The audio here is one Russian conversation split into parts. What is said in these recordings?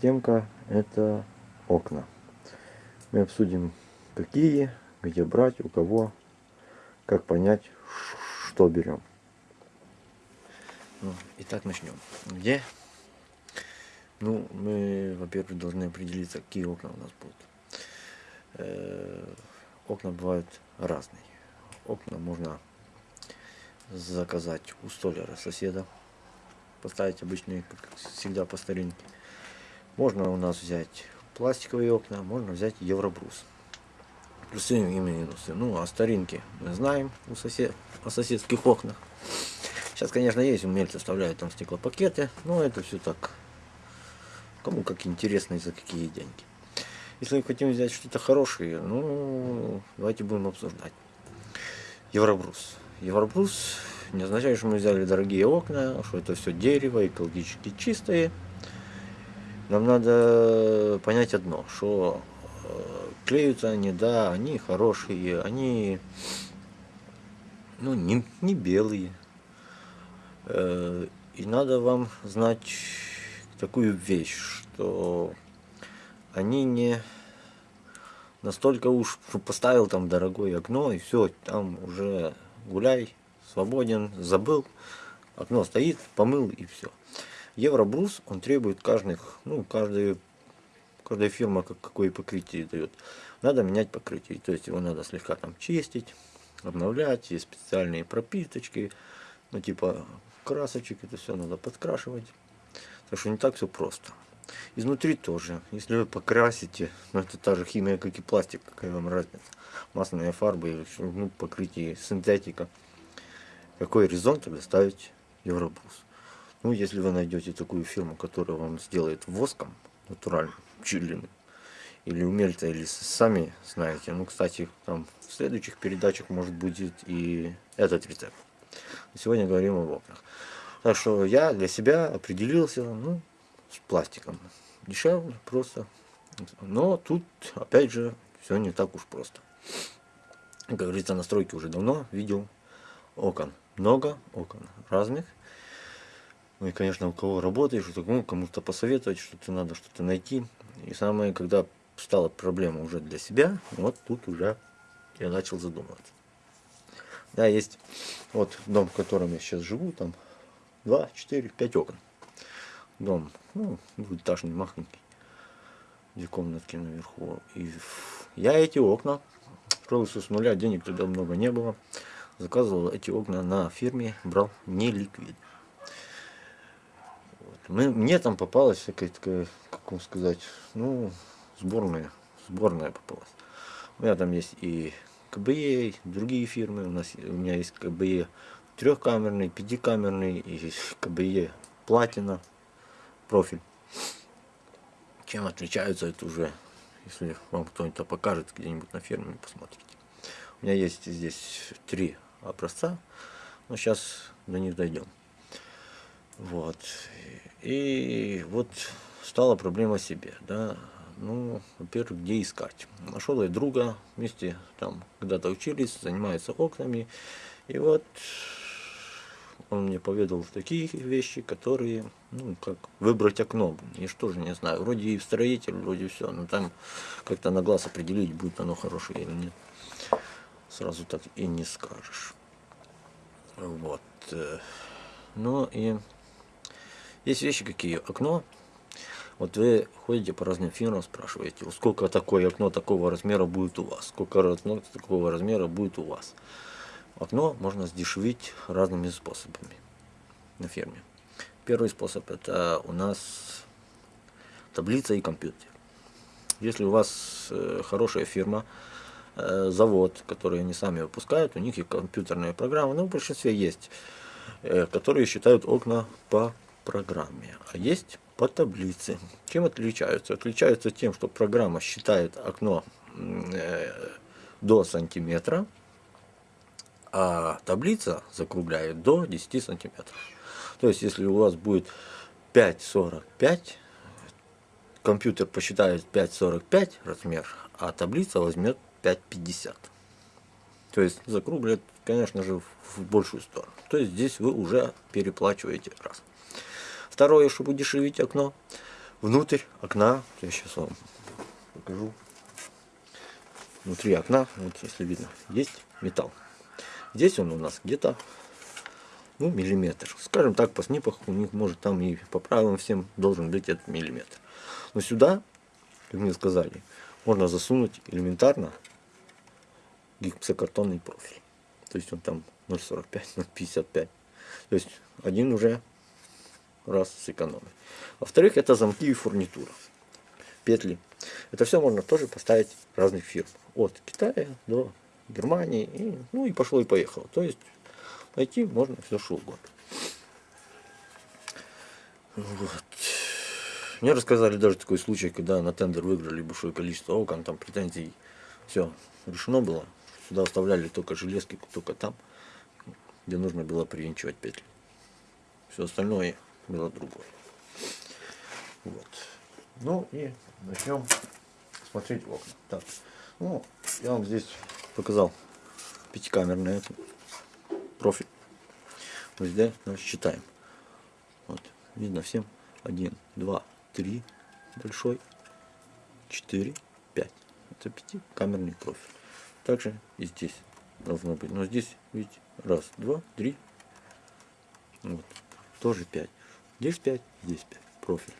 Темка это окна. Мы обсудим какие, где брать, у кого, как понять, что берем. Ну, итак, начнем. Где? Ну, мы, во-первых, должны определиться, какие окна у нас будут. Э -э окна бывают разные. Окна можно заказать у столяра соседа, поставить обычные, как всегда по старинке. Можно у нас взять пластиковые окна, можно взять евробрус. Плюсы и минусы. Ну, а старинки мы знаем у сосед... о соседских окнах. Сейчас, конечно, есть умельцы вставляют там стеклопакеты, но это все так, кому как интересно и за какие деньги. Если мы хотим взять что-то хорошее, ну, давайте будем обсуждать. Евробрус. Евробрус не означает, что мы взяли дорогие окна, что это все дерево, экологически чистые. Нам надо понять одно, что э, клеются они, да, они хорошие, они ну, не, не белые. Э, и надо вам знать такую вещь, что они не настолько уж поставил там дорогое окно и все, там уже гуляй, свободен, забыл, окно стоит, помыл и все. Евробрус, он требует каждых, ну, каждая, каждая фирма как, какое покрытие дает. Надо менять покрытие, то есть его надо слегка там чистить, обновлять, есть специальные пропиточки, ну, типа красочек, это все надо подкрашивать. Так что не так все просто. Изнутри тоже. Если вы покрасите, ну это та же химия, как и пластик, какая вам разница. Масляная фарба или ну, покрытие синтетика. Какой резон тогда ставить Евробрус? Ну, если вы найдете такую фирму, которая вам сделает воском, натуральным, чилиным, или умельца, или сами знаете. Ну, кстати, там в следующих передачах может будет и этот рецепт. Сегодня говорим об окнах. Так что я для себя определился, ну, с пластиком. Дешевле просто. Но тут, опять же, все не так уж просто. Как говорится, настройки уже давно видел. Окон много, окон разных. Ну и, конечно, у кого работаешь, ну, кому-то посоветовать, что-то надо что-то найти. И самое, когда стала проблема уже для себя, вот тут уже я начал задумываться. Да, есть вот дом, в котором я сейчас живу, там 2, 4, 5 окон. Дом, ну, двухэтажный, махонький, две комнатки наверху. И я эти окна строился с нуля, денег тогда много не было. Заказывал эти окна на фирме, брал не. Мы, мне там попалась всякая такая, как вам сказать, ну, сборная, сборная попалась. У меня там есть и КБЕ, другие фирмы. У, нас, у меня есть КБЕ трехкамерный, пятикамерный, и КБЕ платина, профиль. Чем отличаются, это уже, если вам кто-нибудь покажет где-нибудь на ферме, посмотрите. У меня есть здесь три образца, но сейчас до них дойдем. Вот. И вот стала проблема себе, да. Ну, во-первых, где искать. Нашел я друга, вместе там когда-то учились, занимается окнами. И вот он мне поведал такие вещи, которые, ну, как выбрать окно. И что же, не знаю, вроде и строитель, вроде все, но там как-то на глаз определить, будет оно хорошее или нет. Сразу так и не скажешь. Вот. Ну и есть вещи какие. Окно. Вот вы ходите по разным фирмам, спрашиваете, сколько такое окно такого размера будет у вас, сколько окно такого размера будет у вас. Окно можно сдешевить разными способами на ферме. Первый способ это у нас таблица и компьютер. Если у вас э, хорошая фирма, э, завод, который они сами выпускают, у них и компьютерная программа, ну в большинстве есть, э, которые считают окна по программе, а есть по таблице. Чем отличаются? Отличаются тем, что программа считает окно э, до сантиметра, а таблица закругляет до 10 сантиметров. То есть, если у вас будет 5,45, компьютер посчитает 5,45 размер, а таблица возьмет 5,50. То есть закругляет, конечно же, в большую сторону. То есть здесь вы уже переплачиваете раз. Второе, чтобы удешевить окно, внутрь окна, я сейчас вам покажу. Внутри окна, вот если видно, есть металл. Здесь он у нас где-то ну, миллиметр. Скажем так, по снипах у них может там и по правилам всем должен быть этот миллиметр. Но сюда, как мне сказали, можно засунуть элементарно гипсокартонный профиль. То есть он там 0,45, 0,55. То есть один уже раз сэкономить. Во-вторых, это замки и фурнитура. Петли. Это все можно тоже поставить разных фирм. От Китая до Германии. И, ну и пошло и поехало. То есть найти можно все что угодно. Вот. Мне рассказали даже такой случай, когда на тендер выиграли большое количество окон, там претензий, все решено было. Сюда оставляли только железки, только там, где нужно было привинчивать петли. Все остальное было другое. Вот. Ну и начнем смотреть в окна. Так, ну, я вам здесь показал пятикамерный профиль. Вот здесь значит, считаем. Вот, видно всем. Один, два, три, большой, четыре, пять. Это пятикамерный профиль. Также и здесь должно быть. Но здесь, видите, раз, два, три. Вот, тоже пять. Здесь 5, здесь 5. Профиль.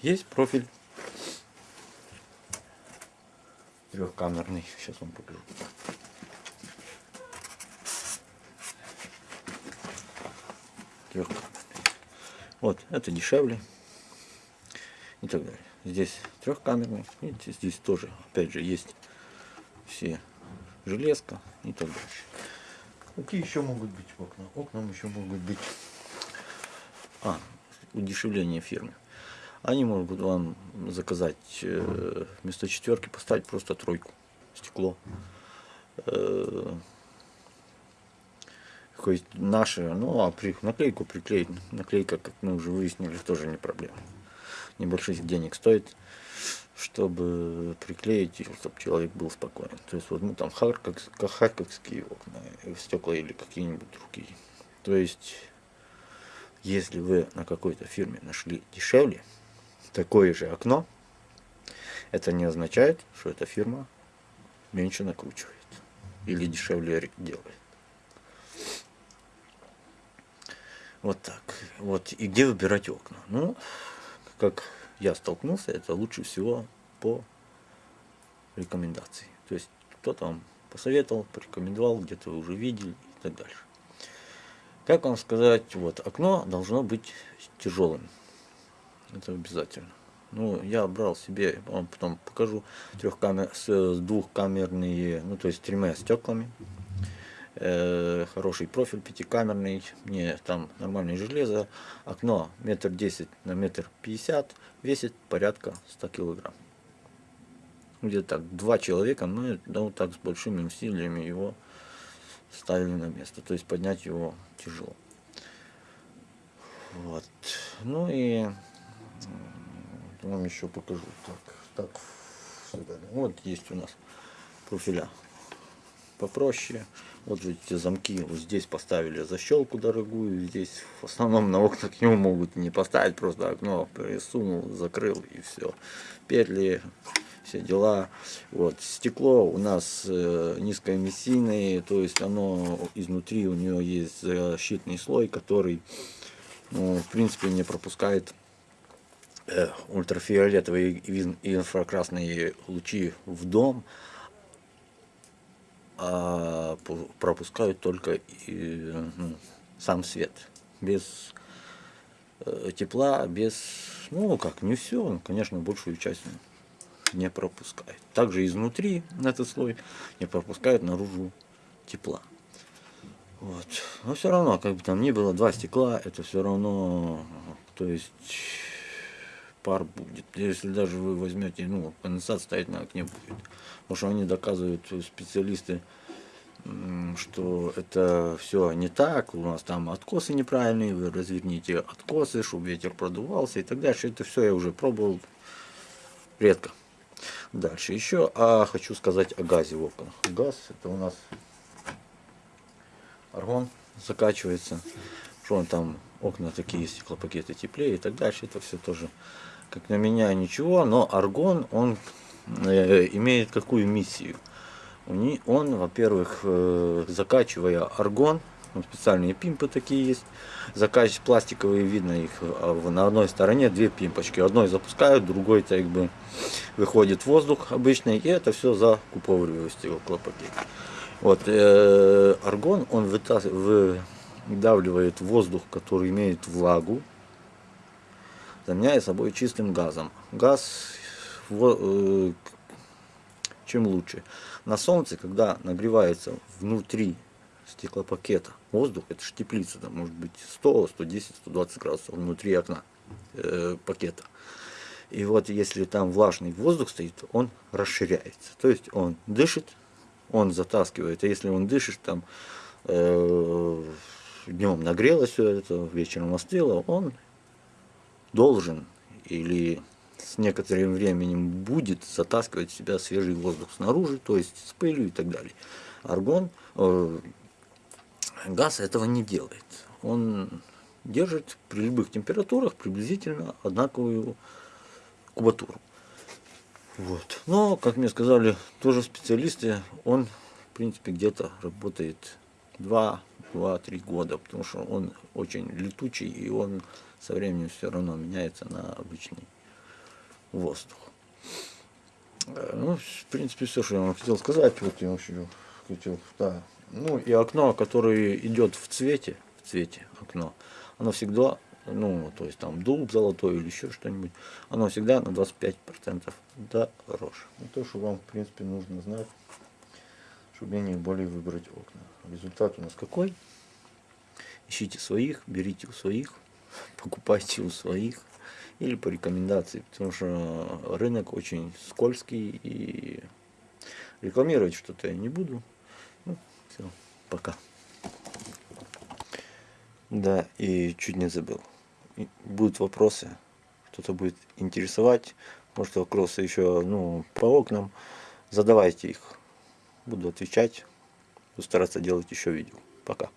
Есть профиль трехкамерный. Сейчас вам покажу. Трехкамерный. Вот, это дешевле. И так далее. Здесь трехкамерный. Видите, здесь тоже, опять же, есть все железка и так дальше. Какие еще могут быть окна? Окна еще могут быть удешевление фирмы. Они могут вам заказать э, вместо четверки поставить просто тройку, стекло. Э, хоть наши, ну а при, наклейку приклеить, наклейка, как мы уже выяснили, тоже не проблема. Небольших денег стоит, чтобы приклеить, чтобы человек был спокоен. То есть вот мы там харьковские окна, стекла или какие-нибудь другие. То есть если вы на какой-то фирме нашли дешевле такое же окно, это не означает, что эта фирма меньше накручивает или дешевле делает. Вот так. Вот. И где выбирать окна? Ну, как я столкнулся, это лучше всего по рекомендации. То есть кто-то вам посоветовал, порекомендовал, где-то вы уже видели и так дальше. Как вам сказать, вот окно должно быть тяжелым. Это обязательно. Ну, я брал себе, вам потом покажу, трехкамер, с двухкамерные, ну, то есть тремя стеклами. Э, хороший профиль, пятикамерный, мне там нормальное железо. Окно метр десять на метр пятьдесят, весит порядка 100 килограмм. Где-то так, два человека, мы да, вот так с большими усилиями его ставили на место. То есть поднять его тяжело. Вот. Ну и вам еще покажу. Так, так вот есть у нас профиля попроще. Вот же эти замки вот здесь поставили защелку дорогую. Здесь в основном на окна к нему могут не поставить, просто окно присунул, закрыл и все. Петли все дела. Вот. Стекло у нас э, низкоэмиссийное, то есть оно изнутри у нее есть защитный слой, который ну, в принципе не пропускает э, ультрафиолетовые и инфракрасные лучи в дом, а пропускают только ну, сам свет, без э, тепла, без, ну как, не все, конечно, большую часть не пропускает. Также изнутри этот слой не пропускает наружу тепла. Вот. Но все равно, как бы там ни было, два стекла, это все равно, то есть пар будет. Если даже вы возьмете, ну, конденсат стоять на окне будет. Потому что они доказывают, специалисты, что это все не так, у нас там откосы неправильные, вы разверните откосы, чтобы ветер продувался и так дальше. Это все я уже пробовал редко. Дальше еще а, хочу сказать о газе в окнах. Газ это у нас аргон закачивается. Что он там, окна такие, стеклопакеты теплее и так дальше. Это все тоже как на меня ничего, но аргон, он э, имеет какую миссию? Он, во-первых, э, закачивая аргон, ну, специальные пимпы такие есть, закачивать пластиковые, видно их а на одной стороне две пимпочки. Одной запускают, другой так бы выходит воздух обычный, и это все закуповываю стеклопакет. Вот, э, аргон, он вытас... выдавливает воздух, который имеет влагу, заменяя собой чистым газом. Газ э, чем лучше. На солнце, когда нагревается внутри стеклопакета воздух, это же теплица, там может быть 100, 110, 120 градусов внутри окна э, пакета. И вот если там влажный воздух стоит, он расширяется. То есть он дышит, он затаскивает. А если он дышит, там э, днем нагрелось все это, вечером остыло, он должен или с некоторым временем будет затаскивать в себя свежий воздух снаружи, то есть с пылью и так далее. Аргон, э, газ этого не делает. Он держит при любых температурах приблизительно одинаковую кубатуру. Вот. Но, как мне сказали, тоже специалисты, он, в принципе, где-то работает 2-3 года, потому что он очень летучий, и он со временем все равно меняется на обычный воздух. Э, ну, в принципе, все, что я вам хотел сказать. Вот я еще хотел, да. Ну, и окно, которое идет в цвете, в цвете окно, оно всегда, ну, то есть там дуб золотой или еще что-нибудь, оно всегда на 25% дороже. Ну, то, что вам, в принципе, нужно знать, чтобы менее более выбрать окна. Результат у нас какой? Ищите своих, берите у своих, покупайте у своих или по рекомендации, потому что рынок очень скользкий и рекламировать что-то я не буду. Все, пока. Да, и чуть не забыл. Будут вопросы, кто-то будет интересовать, может вопросы еще ну, по окнам, задавайте их. Буду отвечать, буду стараться делать еще видео. Пока.